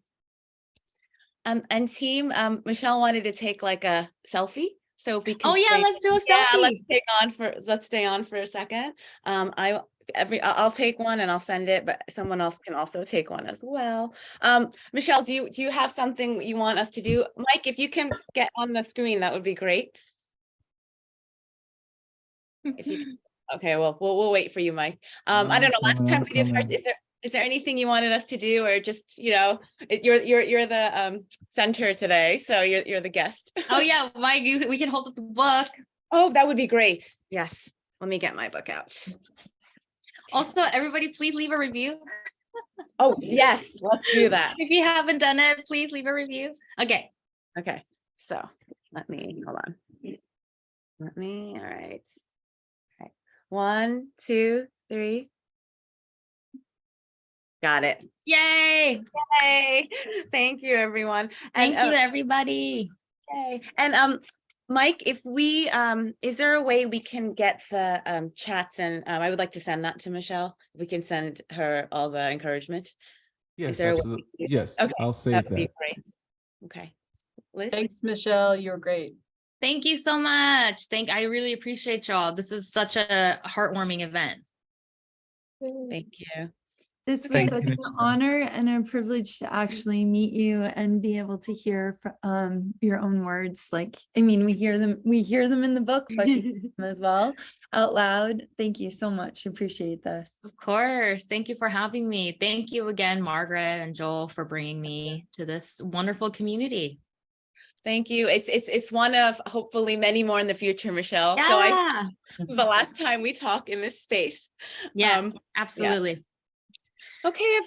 Um, and team, um, Michelle wanted to take like a selfie. So if we can Oh yeah, stay- let's do a yeah, selfie. let's take on for, let's stay on for a second. Um, I, every, I- I'll take one and I'll send it, but someone else can also take one as well. Um, Michelle, do you, do you have something you want us to do? Mike, if you can get on the screen, that would be great. If you, okay, well, we'll, we'll wait for you, Mike. Um, I don't know, last time we did, ours, comment. is there, is there anything you wanted us to do or just, you know, you're, you're, you're the, um, center today, so you're, you're the guest. oh yeah, Mike, you, we can hold up the book. Oh, that would be great. Yes. Let me get my book out. Also, everybody, please leave a review. Oh, yes, let's do that. If you haven't done it, please leave a review. Okay. Okay, so let me, hold on. Let me, all right. Okay, one, two, three. Got it. Yay. Yay. thank you, everyone. Thank you, uh, everybody. Yay. And um, Mike, if we, um, is there a way we can get the um chats and um, I would like to send that to Michelle. We can send her all the encouragement. Yes, there a way absolutely. Yes, Okay, I'll save that. Okay. Liz? Thanks, Michelle. You're great. Thank you so much. Thank, I really appreciate y'all. This is such a heartwarming event. Thank you. This was Thank such you, an honor and a privilege to actually meet you and be able to hear fr- um your own words. Like, I mean, we hear them, we hear them in the book, but to hear them as well out loud. Thank you so much. Appreciate this. Of course. Thank you for having me. Thank you again, Margaret and Joel, for bringing me to this wonderful community. Thank you. It's, it's, it's one of hopefully many more in the future, Michelle. So I, Yeah. the last time we talk in this space. Yes, Um, absolutely. Okay, everyone.